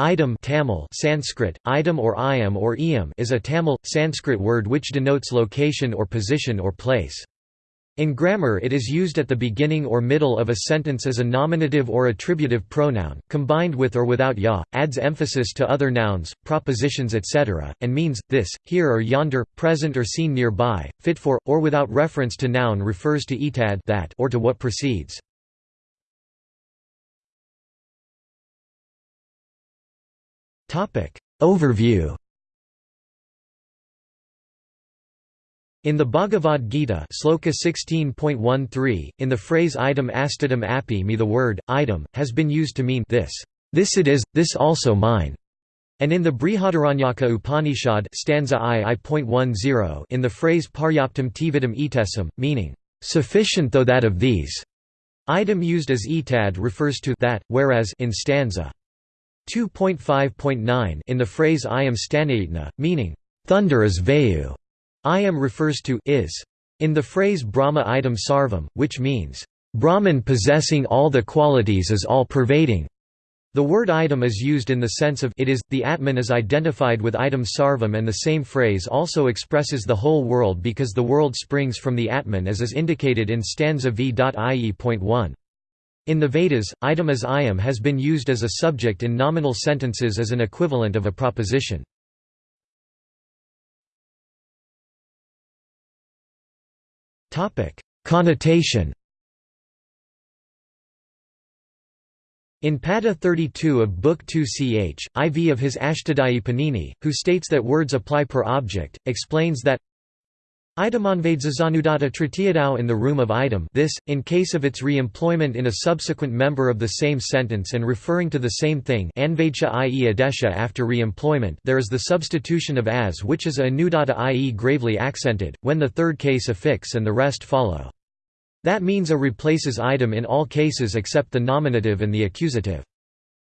Idam Tamil Sanskrit, idam or iam or iam is a Tamil, Sanskrit word which denotes location or position or place. In grammar it is used at the beginning or middle of a sentence as a nominative or attributive pronoun, combined with or without ya, adds emphasis to other nouns, propositions etc., and means, this, here or yonder, present or seen nearby, fit for, or without reference to noun refers to etad that or to what precedes. Topic. Overview. In the Bhagavad Gita Sloka 16.13, in the phrase idam astidam api me the word, idam, has been used to mean this, this it is, this also mine. And in the Brihadaranyaka Upanishad stanza I I.10 in the phrase paryaptam tividam etesam, meaning, sufficient though that of these, idam used as etad refers to that, whereas in stanza 2.5.9 in the phrase I am stanayitna, meaning, thunder is vayu, I am refers to is. In the phrase Brahma idam sarvam, which means, Brahman possessing all the qualities is all-pervading. The word idam is used in the sense of it is, the Atman is identified with idam sarvam and the same phrase also expresses the whole world because the world springs from the Atman as is indicated in stanza v.ie.1. In the Vedas, idam as ayam has been used as a subject in nominal sentences as an equivalent of a proposition. Connotation In Pada 32 of Book 2 ch. IV of his Ashtadhyayi Panini, who states that words apply per object, explains that Idamanvadzazanudata tritiyadau in the room of idam this, in case of its re-employment in a subsequent member of the same sentence and referring to the same thing i.e. adesha after re-employment there is the substitution of as which is a anudata i.e. gravely accented, when the third case affix and the rest follow. That means a replaces idam in all cases except the nominative and the accusative.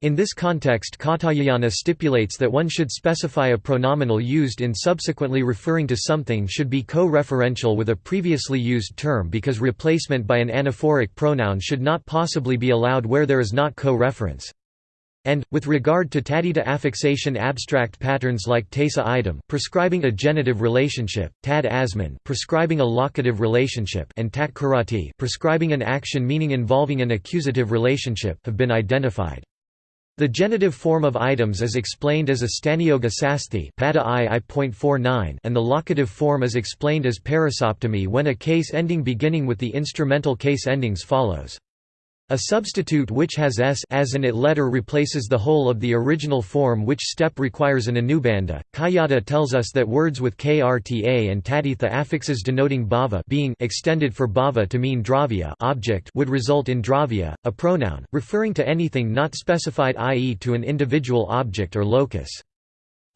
In this context Katyayana stipulates that one should specify a pronominal used in subsequently referring to something should be co-referential with a previously used term because replacement by an anaphoric pronoun should not possibly be allowed where there is not co-reference. And, with regard to tadita affixation abstract patterns like tesa idam prescribing a genitive relationship, tad asman prescribing a locative relationship and tat karati prescribing an action meaning involving an accusative relationship have been identified. The genitive form of items is explained as a stanioga sasthi and the locative form is explained as parasoptomy when a case ending beginning with the instrumental case endings follows. A substitute which has s as an it letter replaces the whole of the original form which step requires an anubandha. Kayada tells us that words with krta and taditha affixes denoting bhava being extended for bhava to mean dravya object would result in dravya, a pronoun, referring to anything not specified i.e. to an individual object or locus.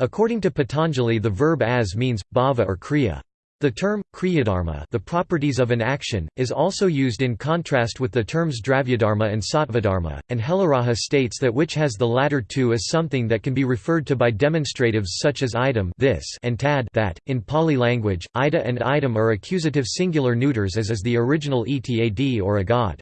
According to Patanjali the verb as means, bhava or kriya. The term, kriyadharma the properties of an action, is also used in contrast with the terms dravyadharma and sattvadharma, and Helaraja states that which has the latter two is something that can be referred to by demonstratives such as idam this and tad that. In Pali language, ida and idam are accusative singular neuters as is the original etad or agad.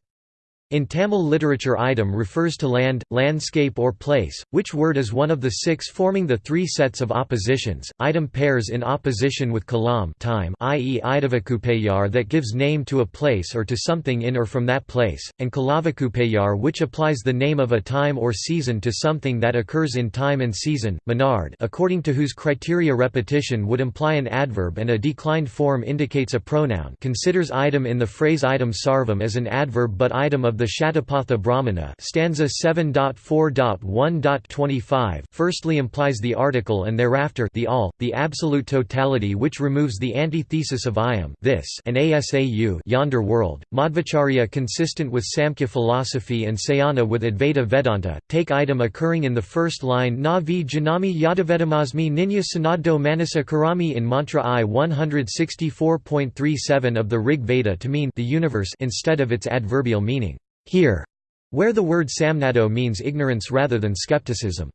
In Tamil literature idam refers to land, landscape or place, which word is one of the six forming the three sets of oppositions. Idam pairs in opposition with kalam time i.e. idavakupayar that gives name to a place or to something in or from that place, and kalavakupayar which applies the name of a time or season to something that occurs in time and season. Menard according to whose criteria repetition would imply an adverb and a declined form indicates a pronoun considers idam in the phrase idam sarvam as an adverb but idam of the Shatapatha Brahmana stanza 7.4.1.25 firstly implies the article and thereafter the all, the absolute totality which removes the antithesis of ayam this and asau yonder world. Madhvacharya consistent with Samkhya philosophy and Sayana with Advaita Vedanta, take idam occurring in the first line na vi janami yadavedamasmi ninya sanaddo manasa karami in mantra I 164.37 of the Rig Veda to mean the universe instead of its adverbial meaning here, where the word samnado means ignorance rather than skepticism.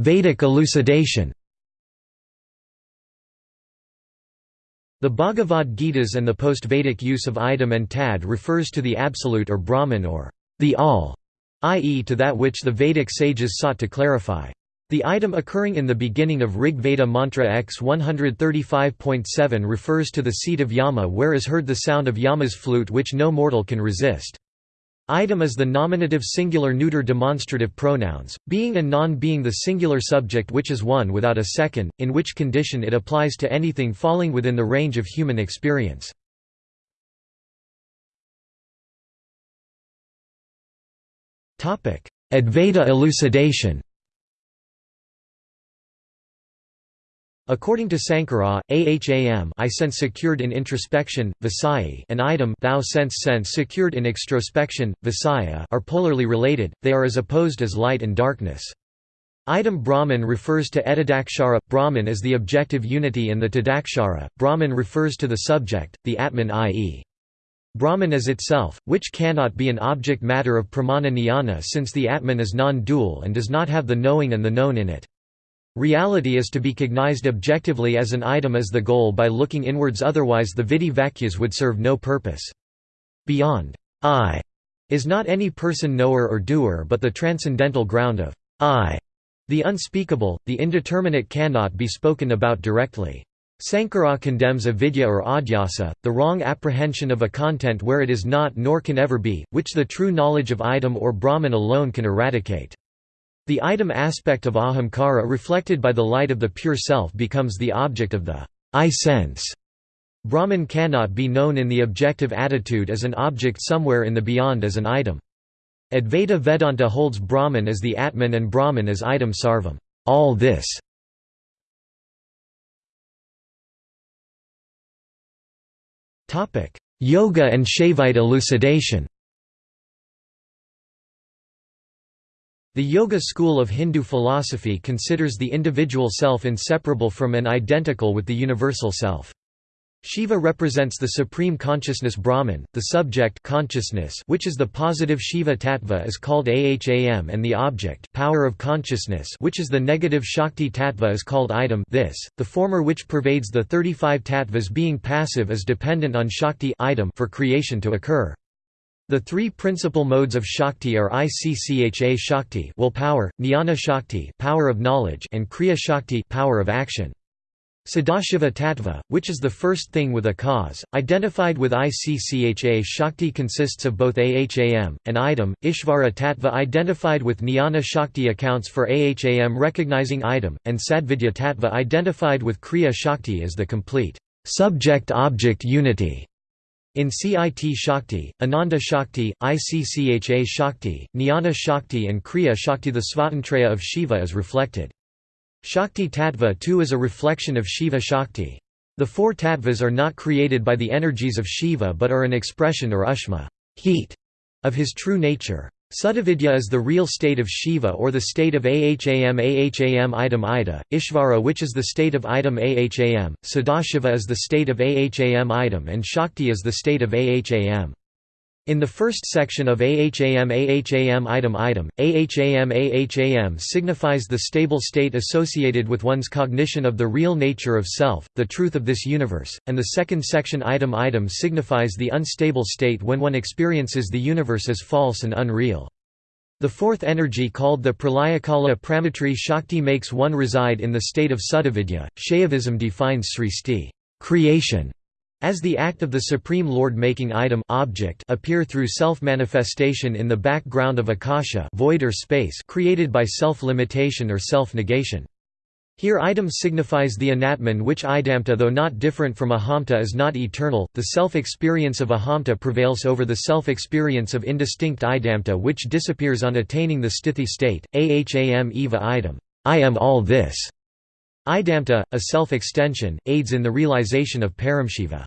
Vedic elucidation The Bhagavad Gitas and the post-Vedic use of idam and tad refers to the absolute or Brahman or the all, i.e. to that which the Vedic sages sought to clarify. The idam occurring in the beginning of Rig Veda mantra X 135.7 refers to the seat of Yama where is heard the sound of Yama's flute which no mortal can resist. Idam is the nominative singular neuter demonstrative pronouns, being and non being the singular subject which is one without a second, in which condition it applies to anything falling within the range of human experience. Advaita elucidation According to Sankara, aham I sense secured in introspection, visayi and idam thou sense sense secured in extrospection, visaya are polarly related, they are as opposed as light and darkness. Idam Brahman refers to etadakshara, Brahman is the objective unity and the tadakshara, Brahman refers to the subject, the Atman i.e. Brahman is itself, which cannot be an object matter of pramana jnana since the Atman is non-dual and does not have the knowing and the known in it. Reality is to be cognized objectively as an idam as the goal by looking inwards otherwise the vidi vacuas would serve no purpose. Beyond I is not any person knower or doer but the transcendental ground of I. The unspeakable, the indeterminate cannot be spoken about directly. Sankara condemns avidya or adhyasa, the wrong apprehension of a content where it is not nor can ever be, which the true knowledge of idam or Brahman alone can eradicate. The idam aspect of ahamkara reflected by the light of the pure self becomes the object of the I sense. Brahman cannot be known in the objective attitude as an object somewhere in the beyond as an idam. Advaita Vedanta holds Brahman as the Atman and Brahman as idam sarvam all this". Yoga and Shaivite elucidation The Yoga school of Hindu philosophy considers the individual self inseparable from and identical with the universal self. Shiva represents the supreme consciousness Brahman, the subject consciousness which is the positive Shiva tattva is called Aham and the object power of consciousness which is the negative Shakti tattva is called idam this, the former which pervades the 35 tattvas being passive is dependent on Shakti for creation to occur. The three principal modes of Shakti are Iccha Shakti willpower, Jnana Shakti power of knowledge and Kriya Shakti power of action. Sadashiva Tattva, which is the first thing with a cause, identified with Iccha Shakti consists of both Aham, and idam, Ishvara Tattva identified with Jnana Shakti accounts for Aham recognizing idam, and Sadvidya Tattva identified with Kriya Shakti as the complete subject-object unity. In CIT Shakti, Ananda Shakti, ICCHA Shakti, Jnana Shakti and Kriya Shakti the Svatantraya of Shiva is reflected. Shakti Tattva too is a reflection of Shiva Shakti. The four tattvas are not created by the energies of Shiva but are an expression or ushma heat, of his true nature. Sudavidya is the real state of Shiva or the state of Aham Aham idam Ida, Ishvara which is the state of idam Aham, Sadashiva is the state of Aham idam and Shakti is the state of Aham. In the first section of AHAM AHAM idam idam, AHAM AHAM signifies the stable state associated with one's cognition of the real nature of self, the truth of this universe, and the second section idam idam signifies the unstable state when one experiences the universe as false and unreal. The fourth energy called the Pralayakala Pramatri Shakti makes one reside in the state of Sudavidya. Shaivism defines sristi creation as the act of the Supreme Lord making idam object appear through self-manifestation in the background of akasha void or space created by self-limitation or self-negation. Here idam signifies the anatman which idamta though not different from ahamta is not eternal, the self-experience of ahamta prevails over the self-experience of indistinct idamta which disappears on attaining the sthiti state, aham eva idam I am all this. Idamta, a self-extension, aids in the realization of Paramshiva.